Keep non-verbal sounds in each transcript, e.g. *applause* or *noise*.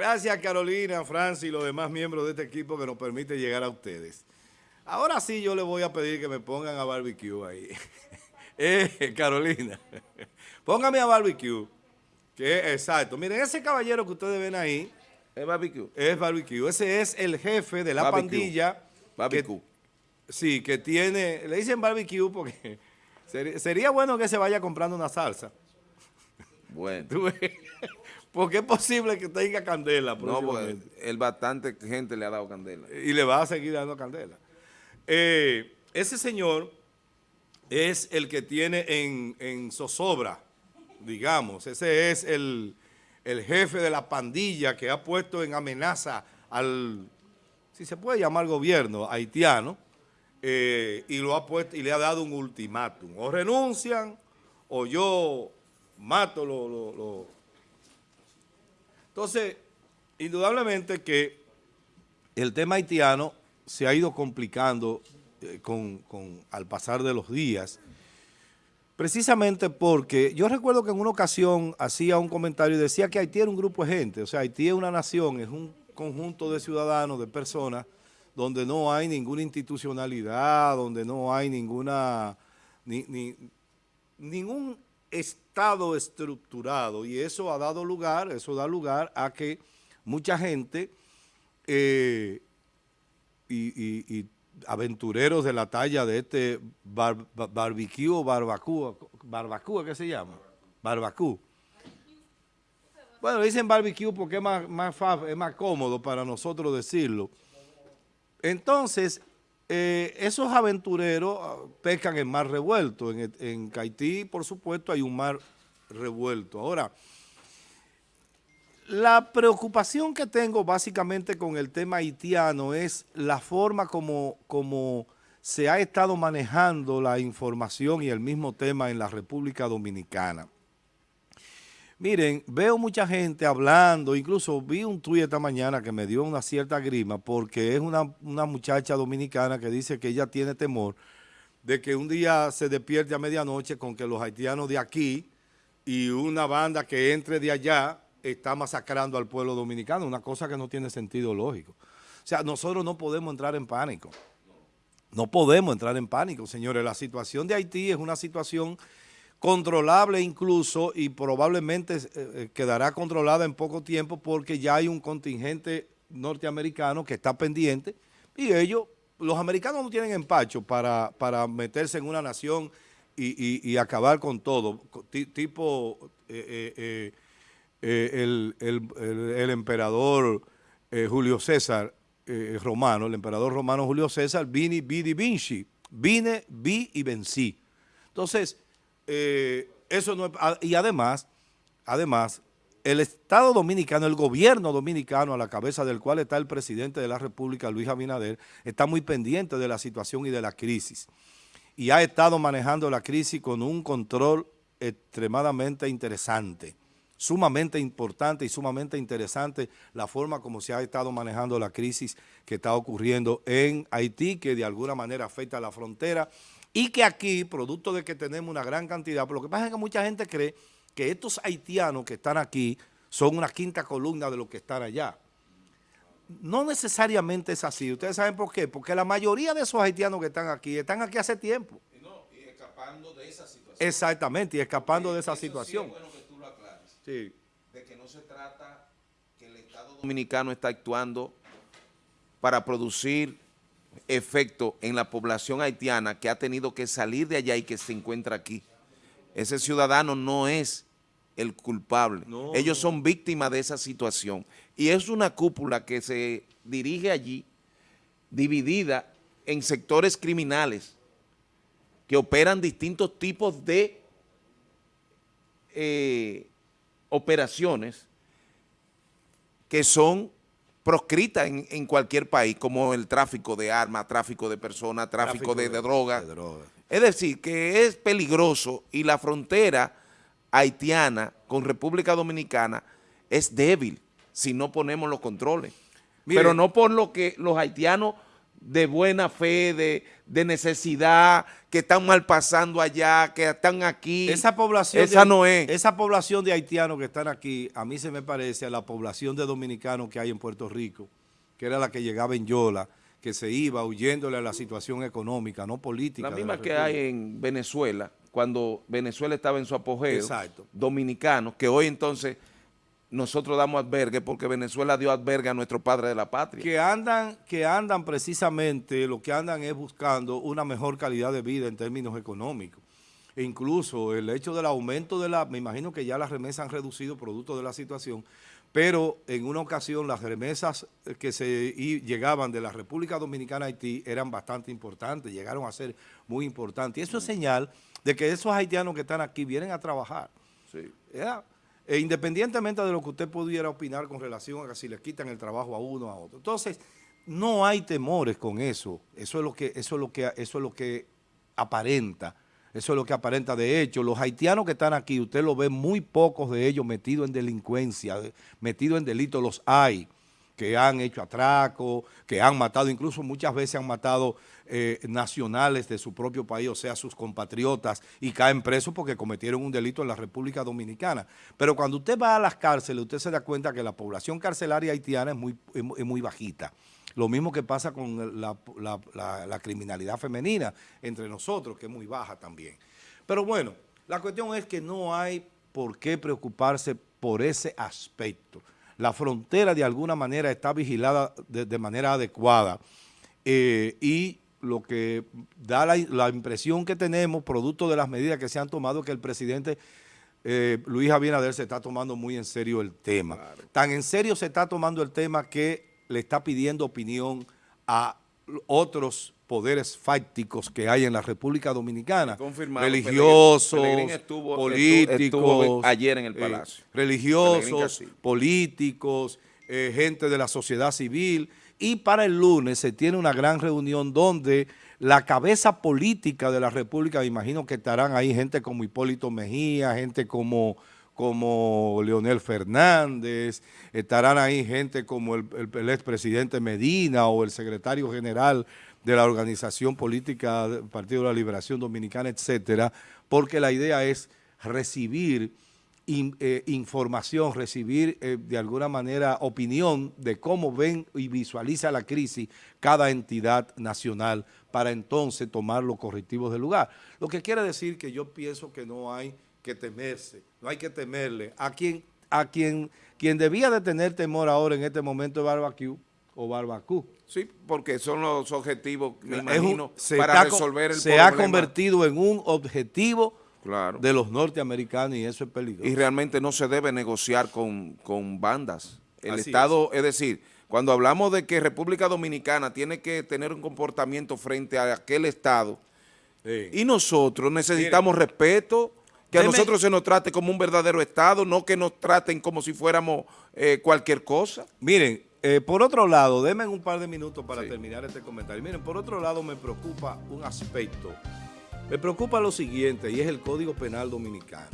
Gracias Carolina, Francis y los demás miembros de este equipo que nos permite llegar a ustedes. Ahora sí yo le voy a pedir que me pongan a barbecue ahí. *laughs* eh, Carolina, *laughs* póngame a barbecue. Que exacto. Miren, ese caballero que ustedes ven ahí. Es barbecue. Es barbecue. Ese es el jefe de la pandilla. Barbecue. sí, que tiene, le dicen barbecue porque *laughs* sería, bueno que se vaya comprando una salsa. Bueno. Porque es posible que tenga candela. No, porque el bastante gente le ha dado candela. Y le va a seguir dando candela. Eh, ese señor es el que tiene en, zozobra, digamos. Ese es el, jefe de la pandilla que ha puesto en amenaza al, si se puede llamar gobierno, haitiano, eh, y lo ha puesto y le ha dado un ultimátum. O renuncian o yo mato lo, Entonces, indudablemente que el tema haitiano se ha ido complicando eh, con, al pasar de los días, precisamente porque yo recuerdo que en una ocasión hacía un comentario y decía que Haití era un grupo de gente, o sea, Haití es una nación, es un conjunto de ciudadanos, de personas, donde no hay ninguna institucionalidad, donde no hay ninguna, ni, ningún estado estructurado y eso ha dado lugar, eso da lugar a que mucha gente eh, y, aventureros de la talla de este barbecue o barbacoa, barbacoa, ¿qué se llama? Barbacoa. Bueno, dicen barbecue porque es más, más, es más cómodo para nosotros decirlo. Entonces, eh, esos aventureros ah, pescan en mar revuelto. En, en Haití, por supuesto, hay un mar revuelto. Ahora, la preocupación que tengo básicamente con el tema haitiano es la forma como, como se ha estado manejando la información y el mismo tema en la República Dominicana. Miren, veo mucha gente hablando, incluso vi un tuit esta mañana que me dio una cierta grima porque es una, una muchacha dominicana que dice que ella tiene temor de que un día se despierte a medianoche con que los haitianos de aquí y una banda que entre de allá está masacrando al pueblo dominicano, una cosa que no tiene sentido lógico. O sea, nosotros no podemos entrar en pánico. No podemos entrar en pánico, señores. La situación de Haití es una situación controlable incluso y probablemente eh, eh, quedará controlada en poco tiempo porque ya hay un contingente norteamericano que está pendiente y ellos, los americanos no tienen empacho para, para meterse en una nación y, acabar con todo, tipo... Eh, eh, el, emperador eh, Julio César romano, el emperador romano Julio César, vini, vidi, vinci, vine, vi y vencí. Entonces, eso no ah, y además, además, el Estado Dominicano, el gobierno dominicano a la cabeza del cual está el presidente de la República, Luis Abinader, está muy pendiente de la situación y de la crisis. Y ha estado manejando la crisis con un control extremadamente interesante sumamente importante y sumamente interesante la forma como se ha estado manejando la crisis que está ocurriendo en Haití, que de alguna manera afecta a la frontera y que aquí, producto de que tenemos una gran cantidad, pero lo que pasa es que mucha gente cree que estos haitianos que están aquí son una quinta columna de los que están allá. No necesariamente es así. ¿Ustedes saben por qué? Porque la mayoría de esos haitianos que están aquí, están aquí hace tiempo. Y, no, y escapando de esa situación. Exactamente, y escapando de esa situación de que no se trata que el Estado Dominicano está actuando para producir efecto en la población haitiana que ha tenido que salir de allá y que se encuentra aquí. Ese ciudadano no es el culpable. Ellos son víctimas de esa situación. Y es una cúpula que se dirige allí, dividida en sectores criminales que operan distintos tipos de eh, operaciones que son proscritas en, cualquier país, como el tráfico de armas, tráfico de personas, tráfico, de, drogas. Es decir, que es peligroso y la frontera haitiana con República Dominicana es débil si no ponemos los controles. Pero no por lo que los haitianos de buena fe, de, de, necesidad, que están mal pasando allá, que están aquí. Esa población esa no es. Esa población de haitianos que están aquí, a mí se me parece a la población de dominicanos que hay en Puerto Rico, que era la que llegaba en Yola, que se iba huyéndole a la situación económica, no política. La misma que hay en Venezuela, cuando Venezuela estaba en su apogeo, Exacto. dominicanos, que hoy entonces nosotros damos albergue porque Venezuela dio albergue a nuestro padre de la patria. Que andan, que andan precisamente, lo que andan es buscando una mejor calidad de vida en términos económicos. E incluso el hecho del aumento de la, me imagino que ya las remesas han reducido producto de la situación, pero en una ocasión las remesas que se llegaban de la República Dominicana a Haití eran bastante importantes, llegaron a ser muy importantes. Y eso es señal de que esos haitianos que están aquí vienen a trabajar. Sí. E independientemente de lo que usted pudiera opinar con relación a si le quitan el trabajo a uno o a otro. Entonces, no hay temores con eso. Eso es lo que, eso es lo que, eso es lo que aparenta. Eso es lo que aparenta. De hecho, los haitianos que están aquí, usted lo ve muy pocos de ellos metidos en delincuencia, metidos en delitos, los hay que han hecho atraco, que han matado, incluso muchas veces han matado eh, nacionales de su propio país, o sea, sus compatriotas, y caen presos porque cometieron un delito en la República Dominicana. Pero cuando usted va a las cárceles, usted se da cuenta que la población carcelaria haitiana es muy, es muy bajita. Lo mismo que pasa con la, la criminalidad femenina entre nosotros, que es muy baja también. Pero bueno, la cuestión es que no hay por qué preocuparse por ese aspecto la frontera de alguna manera está vigilada de, manera adecuada eh, y lo que da la, impresión que tenemos, producto de las medidas que se han tomado, que el presidente eh, Luis Abinader se está tomando muy en serio el tema. Tan en serio se está tomando el tema que le está pidiendo opinión a otros poderes fácticos que hay en la República Dominicana, religiosos, políticos, ayer en el eh, Palacio, religiosos, políticos, eh, gente de la sociedad civil, y para el lunes se tiene una gran reunión donde la cabeza política de la República, imagino que estarán ahí gente como Hipólito Mejía, gente como como Leonel Fernández, estarán ahí gente como el, el, expresidente Medina o el secretario general de la organización política del Partido de la Liberación Dominicana, etcétera, porque la idea es recibir eh, información, recibir eh, de alguna manera opinión de cómo ven y visualiza la crisis cada entidad nacional para entonces tomar los correctivos del lugar. Lo que quiere decir que yo pienso que no hay que temerse, no hay que temerle. A quien, a quien, quien debía de tener temor ahora en este momento es Barbacú o Barbacú. Sí, porque son los objetivos, me imagino, para resolver el se problema. Se ha convertido en un objetivo de los norteamericanos y eso es peligroso. Y realmente no se debe negociar con, bandas. El Estado, es. decir, cuando hablamos de que República Dominicana tiene que tener un comportamiento frente a aquel Estado, y nosotros necesitamos respeto, que a nosotros se nos trate como un verdadero Estado, no que nos traten como si fuéramos eh, cualquier cosa. Miren, eh, por otro lado, denme un par de minutos para terminar este comentario. Miren, por otro lado me preocupa un aspecto. Me preocupa lo siguiente y es el Código Penal Dominicano.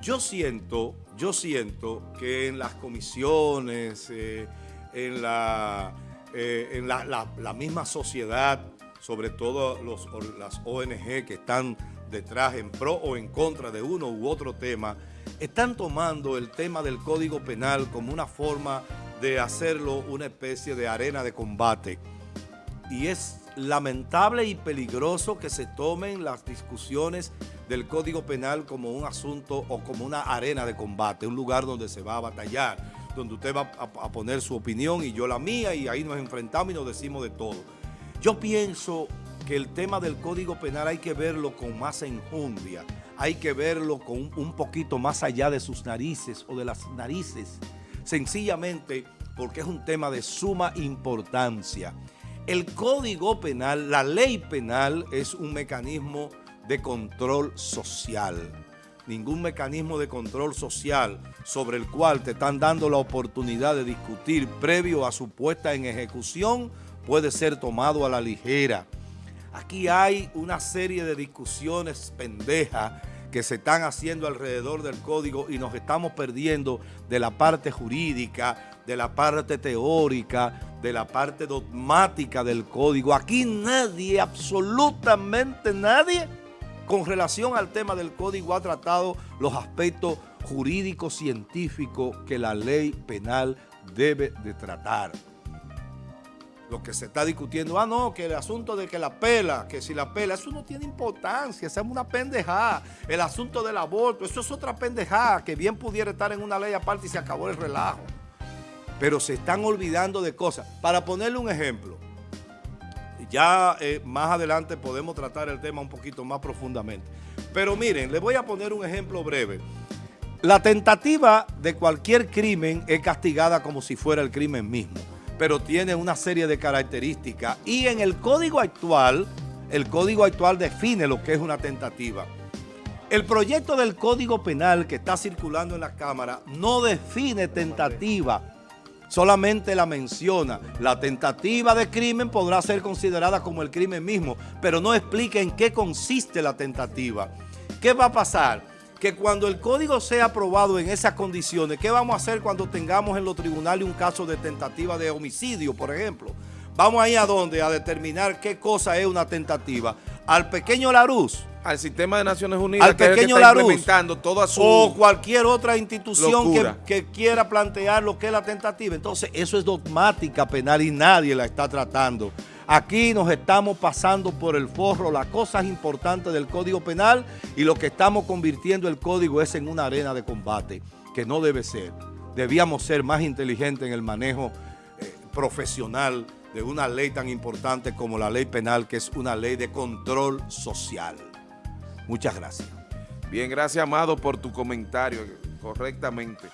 Yo siento, yo siento que en las comisiones, eh, en, la, en la, misma sociedad, sobre todo los, las ONG que están detrás en pro o en contra de uno u otro tema, están tomando el tema del Código Penal como una forma de hacerlo una especie de arena de combate. Y es lamentable y peligroso que se tomen las discusiones del Código Penal como un asunto o como una arena de combate, un lugar donde se va a batallar, donde usted va a, poner su opinión y yo la mía y ahí nos enfrentamos y nos decimos de todo. Yo pienso que el tema del Código Penal hay que verlo con más enjundia, hay que verlo con un poquito más allá de sus narices o de las narices, sencillamente porque es un tema de suma importancia. El Código Penal, la ley penal es un mecanismo de control social. Ningún mecanismo de control social sobre el cual te están dando la oportunidad de discutir previo a su puesta en ejecución puede ser tomado a la ligera. Aquí hay una serie de discusiones pendejas que se están haciendo alrededor del código y nos estamos perdiendo de la parte jurídica, de la parte teórica, de la parte dogmática del código. Aquí nadie, absolutamente nadie, con relación al tema del código ha tratado los aspectos jurídicos científicos que la ley penal debe de tratar. Lo que se está discutiendo, ah no, que el asunto de que la pela, que si la pela, eso no tiene importancia, esa es una pendejada. El asunto del aborto, eso es otra pendejada que bien pudiera estar en una ley aparte y se acabó el relajo pero se están olvidando de cosas. Para ponerle un ejemplo, ya eh, más adelante podemos tratar el tema un poquito más profundamente. Pero miren, les voy a poner un ejemplo breve. La tentativa de cualquier crimen es castigada como si fuera el crimen mismo, pero tiene una serie de características y en el código actual, el código actual define lo que es una tentativa. El proyecto del Código Penal que está circulando en la Cámara no define tentativa, solamente la menciona. La tentativa de crimen podrá ser considerada como el crimen mismo, pero no explica en qué consiste la tentativa. ¿Qué va a pasar? Que cuando el código sea aprobado en esas condiciones, ¿qué vamos a hacer cuando tengamos en los tribunales un caso de tentativa de homicidio, por ejemplo? Vamos ahí a dónde? A determinar qué cosa es una tentativa. Al pequeño Laruz, al sistema de Naciones Unidas al pequeño que implementando toda su o cualquier otra institución que, quiera plantear lo que es la tentativa. Entonces, eso es dogmática penal y nadie la está tratando. Aquí nos estamos pasando por el forro las cosas importantes del Código Penal y lo que estamos convirtiendo el Código es en una arena de combate, que no debe ser. Debíamos ser más inteligentes en el manejo eh, profesional de una ley tan importante como la ley penal, que es una ley de control social. Muchas gracias. Bien, gracias Amado por tu comentario correctamente.